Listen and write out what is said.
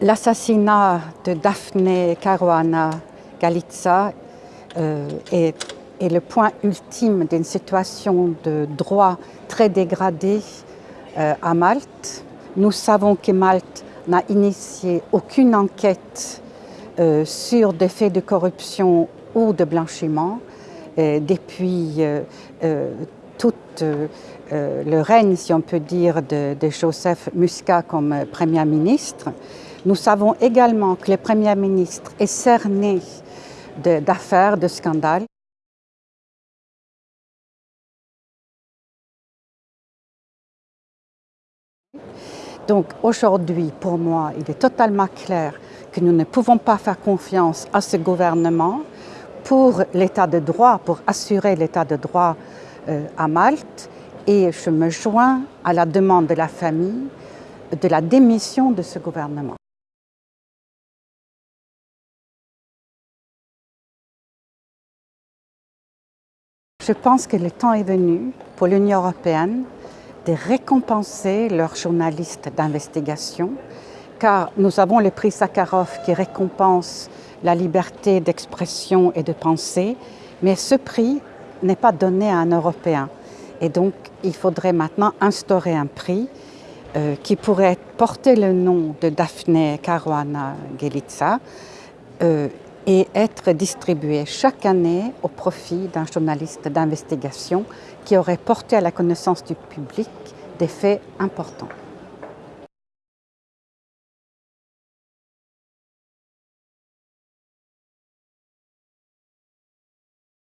L'assassinat de Daphne Caruana Galizia euh, est, le point ultime d'une situation de droit très dégradée euh, à Malte. Nous savons que Malte n'a initié aucune enquête euh, sur des faits de corruption ou de blanchiment depuis tout le règne, si on peut dire, de, de Joseph Muscat comme Premier ministre. Nous savons également que le Premier ministre est cerné d'affaires, de, scandales. Donc aujourd'hui, pour moi, il est totalement clair que nous ne pouvons pas faire confiance à ce gouvernement pour l'état de droit, pour assurer l'état de droit euh, à Malte. Et je me joins à la demande de la famille de la démission de ce gouvernement. Je pense que le temps est venu pour l'Union européenne de récompenser leurs journalistes d'investigation, car nous avons le prix Sakharov qui récompense la liberté d'expression et de pensée, mais ce prix n'est pas donné à un Européen. Et donc, il faudrait maintenant instaurer un prix euh, qui pourrait porter le nom de Daphne Caruana Gelica euh, et être distribué chaque année au profit d'un journaliste d'investigation qui aurait porté à la connaissance du public des faits importants.